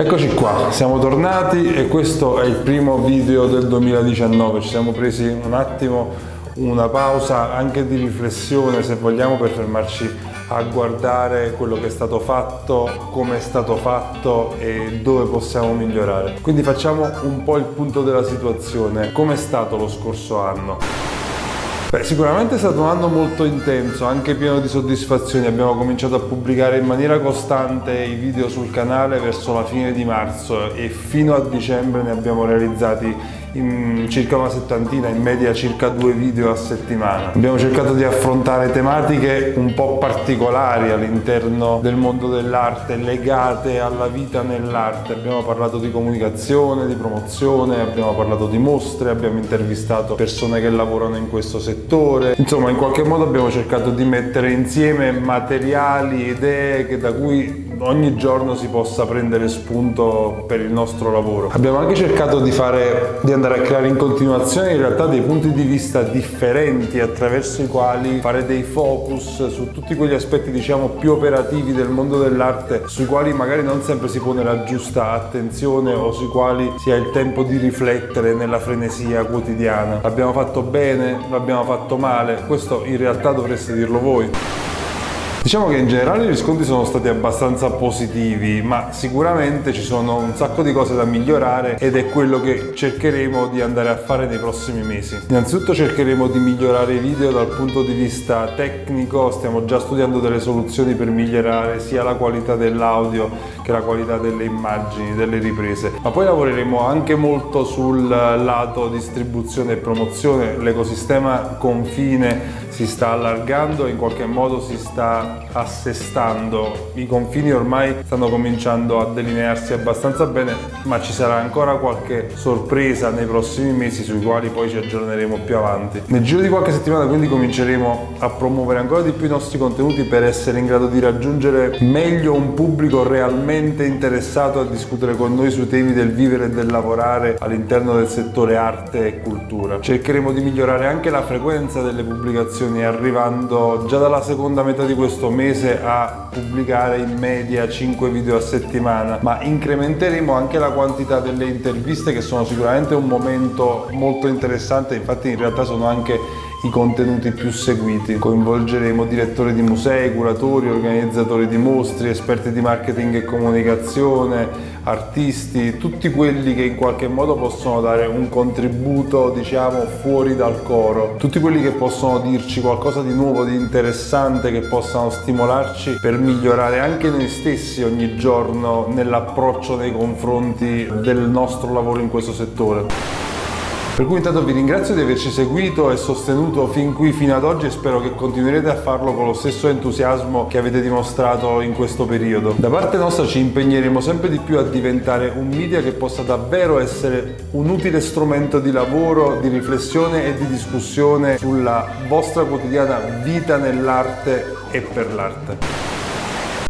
Eccoci qua, siamo tornati e questo è il primo video del 2019, ci siamo presi un attimo una pausa anche di riflessione se vogliamo per fermarci a guardare quello che è stato fatto, come è stato fatto e dove possiamo migliorare. Quindi facciamo un po' il punto della situazione, come è stato lo scorso anno? Beh, sicuramente è stato un anno molto intenso, anche pieno di soddisfazioni. Abbiamo cominciato a pubblicare in maniera costante i video sul canale verso la fine di marzo e fino a dicembre ne abbiamo realizzati circa una settantina, in media circa due video a settimana. Abbiamo cercato di affrontare tematiche un po' particolari all'interno del mondo dell'arte, legate alla vita nell'arte. Abbiamo parlato di comunicazione, di promozione, abbiamo parlato di mostre, abbiamo intervistato persone che lavorano in questo settore. Insomma, in qualche modo abbiamo cercato di mettere insieme materiali, idee che da cui ogni giorno si possa prendere spunto per il nostro lavoro. Abbiamo anche cercato di, fare, di andare a creare in continuazione in realtà dei punti di vista differenti attraverso i quali fare dei focus su tutti quegli aspetti diciamo più operativi del mondo dell'arte sui quali magari non sempre si pone la giusta attenzione o sui quali si ha il tempo di riflettere nella frenesia quotidiana. L'abbiamo fatto bene, l'abbiamo fatto male, questo in realtà dovreste dirlo voi. Diciamo che in generale i riscontri sono stati abbastanza positivi, ma sicuramente ci sono un sacco di cose da migliorare ed è quello che cercheremo di andare a fare nei prossimi mesi. Innanzitutto cercheremo di migliorare i video dal punto di vista tecnico, stiamo già studiando delle soluzioni per migliorare sia la qualità dell'audio che la qualità delle immagini, delle riprese, ma poi lavoreremo anche molto sul lato distribuzione e promozione, l'ecosistema confine si sta allargando in qualche modo si sta assestando. I confini ormai stanno cominciando a delinearsi abbastanza bene, ma ci sarà ancora qualche sorpresa nei prossimi mesi sui quali poi ci aggiorneremo più avanti. Nel giro di qualche settimana quindi cominceremo a promuovere ancora di più i nostri contenuti per essere in grado di raggiungere meglio un pubblico realmente interessato a discutere con noi sui temi del vivere e del lavorare all'interno del settore arte e cultura. Cercheremo di migliorare anche la frequenza delle pubblicazioni arrivando già dalla seconda metà di questo mese a pubblicare in media 5 video a settimana ma incrementeremo anche la quantità delle interviste che sono sicuramente un momento molto interessante. Infatti in realtà sono anche i contenuti più seguiti. Coinvolgeremo direttori di musei, curatori, organizzatori di mostri, esperti di marketing e comunicazione, artisti, tutti quelli che in qualche modo possono dare un contributo diciamo fuori dal coro, tutti quelli che possono dirci qualcosa di nuovo, di interessante, che possano stimolarci per migliorare anche noi stessi ogni giorno nell'approccio nei confronti del nostro lavoro in questo settore. Per cui intanto vi ringrazio di averci seguito e sostenuto fin qui fino ad oggi e spero che continuerete a farlo con lo stesso entusiasmo che avete dimostrato in questo periodo. Da parte nostra ci impegneremo sempre di più a diventare un media che possa davvero essere un utile strumento di lavoro, di riflessione e di discussione sulla vostra quotidiana vita nell'arte e per l'arte.